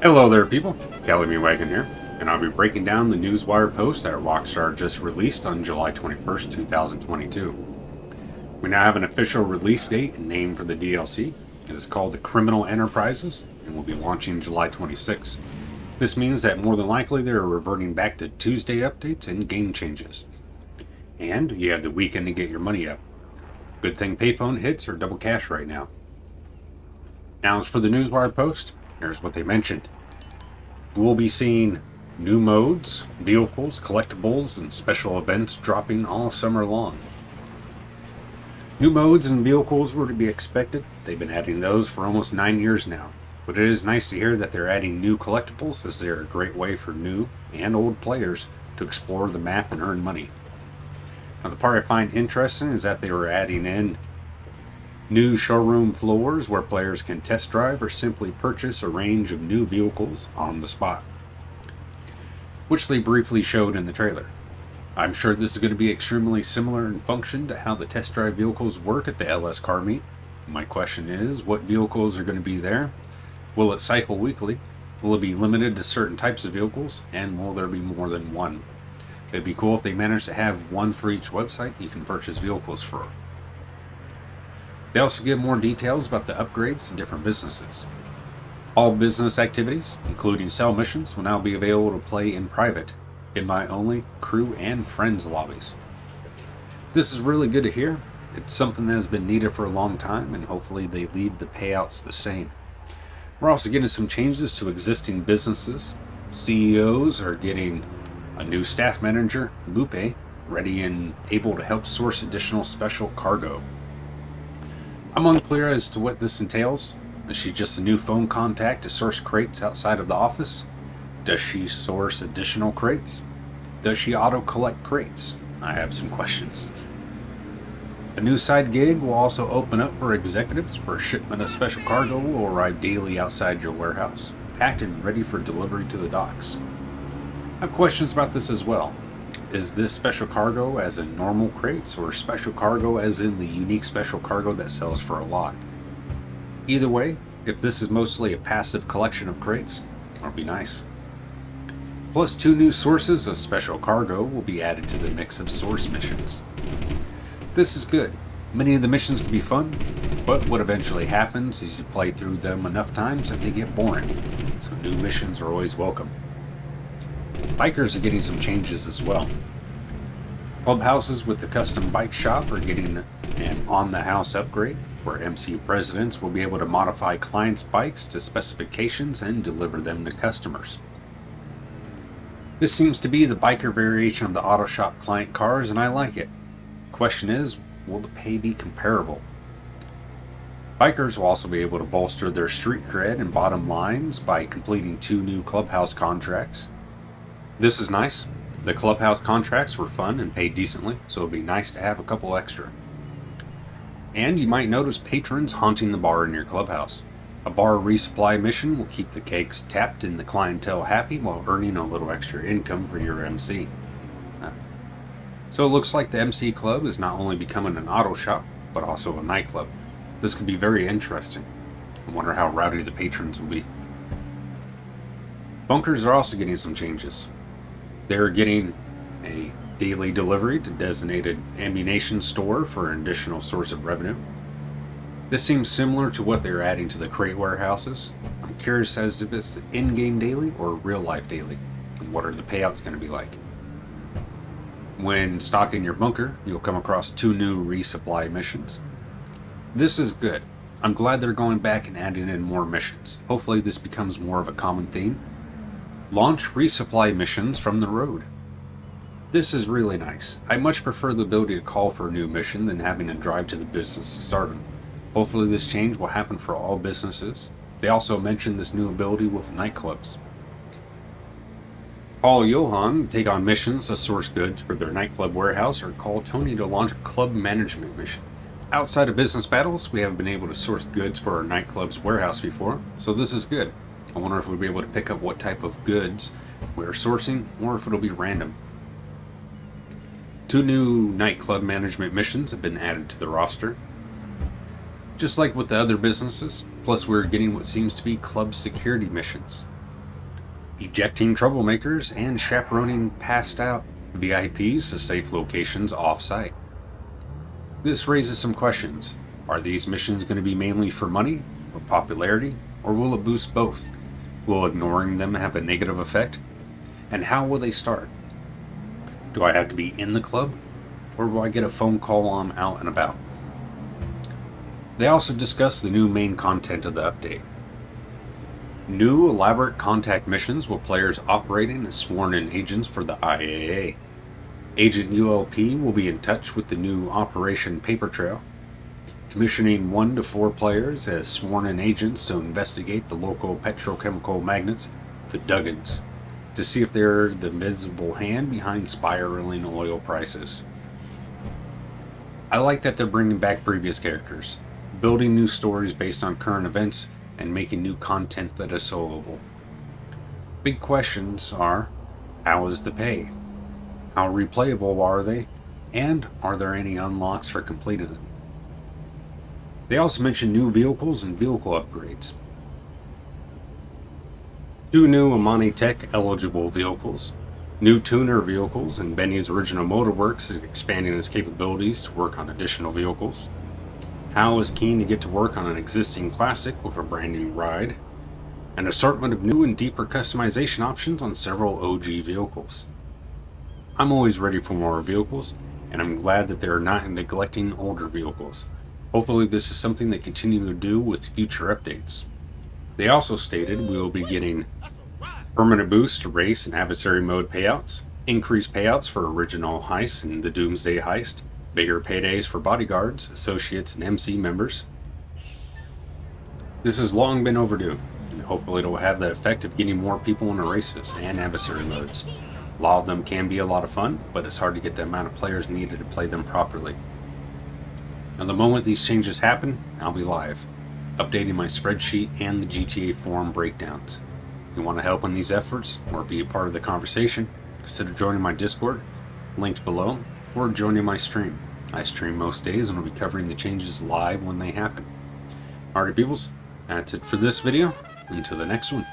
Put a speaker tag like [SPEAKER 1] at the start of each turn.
[SPEAKER 1] Hello there people, Kelly Wagon here, and I'll be breaking down the Newswire post that Rockstar just released on July 21st, 2022. We now have an official release date and name for the DLC. It is called the Criminal Enterprises and will be launching July 26. This means that more than likely they are reverting back to Tuesday updates and game changes. And you have the weekend to get your money up. Good thing payphone hits are double cash right now. Now as for the Newswire post, Here's what they mentioned. We'll be seeing new modes, vehicles, collectibles, and special events dropping all summer long. New modes and vehicles were to be expected. They've been adding those for almost nine years now. But it is nice to hear that they're adding new collectibles as they're a great way for new and old players to explore the map and earn money. Now the part I find interesting is that they were adding in New showroom floors where players can test drive or simply purchase a range of new vehicles on the spot, which they briefly showed in the trailer. I'm sure this is going to be extremely similar in function to how the test drive vehicles work at the LS car meet. My question is, what vehicles are going to be there? Will it cycle weekly? Will it be limited to certain types of vehicles? And will there be more than one? It'd be cool if they managed to have one for each website you can purchase vehicles for. They also give more details about the upgrades to different businesses. All business activities, including cell missions, will now be available to play in private, invite-only, crew, and friends lobbies. This is really good to hear. It's something that has been needed for a long time, and hopefully they leave the payouts the same. We're also getting some changes to existing businesses. CEOs are getting a new staff manager, Lupe, ready and able to help source additional special cargo. I'm unclear as to what this entails. Is she just a new phone contact to source crates outside of the office? Does she source additional crates? Does she auto-collect crates? I have some questions. A new side gig will also open up for executives where shipment of special cargo will arrive daily outside your warehouse, packed and ready for delivery to the docks. I have questions about this as well. Is this special cargo as in normal crates or special cargo as in the unique special cargo that sells for a lot? Either way, if this is mostly a passive collection of crates, that'll be nice. Plus two new sources of special cargo will be added to the mix of source missions. This is good. Many of the missions can be fun, but what eventually happens is you play through them enough times that they get boring, so new missions are always welcome. Bikers are getting some changes as well. Clubhouses with the custom bike shop are getting an on-the-house upgrade, where MCU presidents will be able to modify clients' bikes to specifications and deliver them to customers. This seems to be the biker variation of the auto shop client cars, and I like it. Question is, will the pay be comparable? Bikers will also be able to bolster their street cred and bottom lines by completing two new clubhouse contracts, this is nice. The clubhouse contracts were fun and paid decently, so it'd be nice to have a couple extra. And you might notice patrons haunting the bar in your clubhouse. A bar resupply mission will keep the cakes tapped and the clientele happy while earning a little extra income for your MC. So it looks like the MC Club is not only becoming an auto shop, but also a nightclub. This could be very interesting. I wonder how rowdy the patrons will be. Bunkers are also getting some changes. They're getting a daily delivery to designated ammunition store for an additional source of revenue. This seems similar to what they're adding to the crate warehouses. I'm curious as if it's in-game daily or real-life daily, and what are the payouts going to be like. When stocking your bunker, you'll come across two new resupply missions. This is good. I'm glad they're going back and adding in more missions. Hopefully this becomes more of a common theme Launch resupply missions from the road. This is really nice. I much prefer the ability to call for a new mission than having to drive to the business to start them. Hopefully this change will happen for all businesses. They also mentioned this new ability with nightclubs. Call Yohan to take on missions to source goods for their nightclub warehouse or call Tony to launch a club management mission. Outside of business battles, we haven't been able to source goods for our nightclub's warehouse before, so this is good. I wonder if we'll be able to pick up what type of goods we're sourcing or if it'll be random. Two new nightclub management missions have been added to the roster. Just like with the other businesses, plus we're getting what seems to be club security missions. ejecting troublemakers, and chaperoning passed out VIPs to safe locations off site. This raises some questions. Are these missions going to be mainly for money or popularity, or will it boost both? Will ignoring them have a negative effect? And how will they start? Do I have to be in the club, or will I get a phone call while I'm out and about? They also discuss the new main content of the update. New elaborate contact missions with players operating as sworn in agents for the IAA. Agent ULP will be in touch with the new Operation Paper Trail, commissioning one to four players as sworn in agents to investigate the local petrochemical magnates, the Duggans, to see if they're the invisible hand behind spiraling oil prices. I like that they're bringing back previous characters building new stories based on current events, and making new content that is soloable. Big questions are how is the pay? How replayable are they? And are there any unlocks for completing them? They also mention new vehicles and vehicle upgrades. Two new Imani Tech eligible vehicles, new tuner vehicles, and Benny's original Motorworks is expanding its capabilities to work on additional vehicles. Hal is keen to get to work on an existing classic with a brand new ride, an assortment of new and deeper customization options on several OG vehicles. I'm always ready for more vehicles, and I'm glad that they are not neglecting older vehicles. Hopefully this is something they continue to do with future updates. They also stated we will be getting permanent boost to race and adversary mode payouts, increased payouts for original heists and the Doomsday heist, bigger paydays for bodyguards, associates, and MC members. This has long been overdue, and hopefully it will have the effect of getting more people into races and adversary modes. A lot of them can be a lot of fun, but it's hard to get the amount of players needed to play them properly. Now the moment these changes happen, I'll be live, updating my spreadsheet and the GTA forum breakdowns. If you want to help in these efforts, or be a part of the conversation, consider joining my Discord, linked below, or joining my stream. I stream most days and will be covering the changes live when they happen. Alright peoples, that's it for this video. Until the next one.